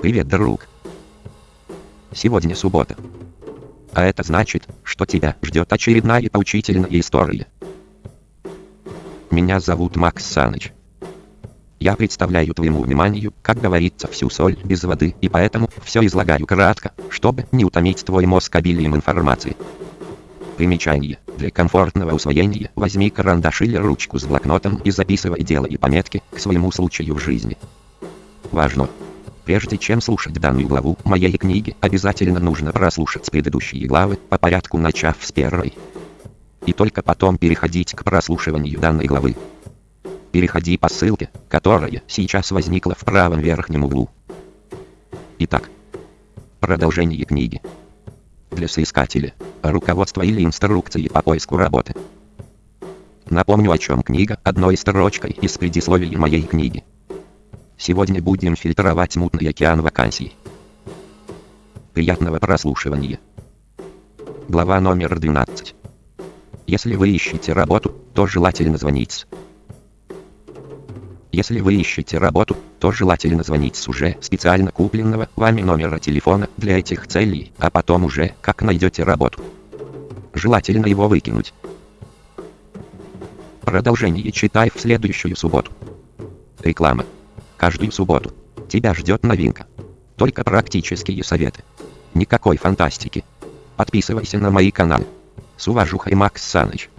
Привет, друг. Сегодня суббота. А это значит, что тебя ждет очередная поучительная история. Меня зовут Макс Саныч. Я представляю твоему вниманию, как говорится, всю соль без воды, и поэтому все излагаю кратко, чтобы не утомить твой мозг обилием информации. Примечание. Для комфортного усвоения возьми карандаш или ручку с блокнотом и записывай дела и пометки к своему случаю в жизни. Важно! Прежде чем слушать данную главу моей книги, обязательно нужно прослушать предыдущие главы, по порядку начав с первой. И только потом переходить к прослушиванию данной главы. Переходи по ссылке, которая сейчас возникла в правом верхнем углу. Итак, продолжение книги. Для соискателя, руководство или инструкции по поиску работы. Напомню о чем книга одной строчкой из предисловия моей книги. Сегодня будем фильтровать мутный океан вакансий. Приятного прослушивания. Глава номер 12. Если вы ищете работу, то желательно звонить. Если вы ищете работу, то желательно звонить с уже специально купленного вами номера телефона для этих целей, а потом уже, как найдете работу. Желательно его выкинуть. Продолжение читай в следующую субботу. Реклама. Каждую субботу. Тебя ждет новинка. Только практические советы. Никакой фантастики. Подписывайся на мои каналы. С уважухой Макс Саныч.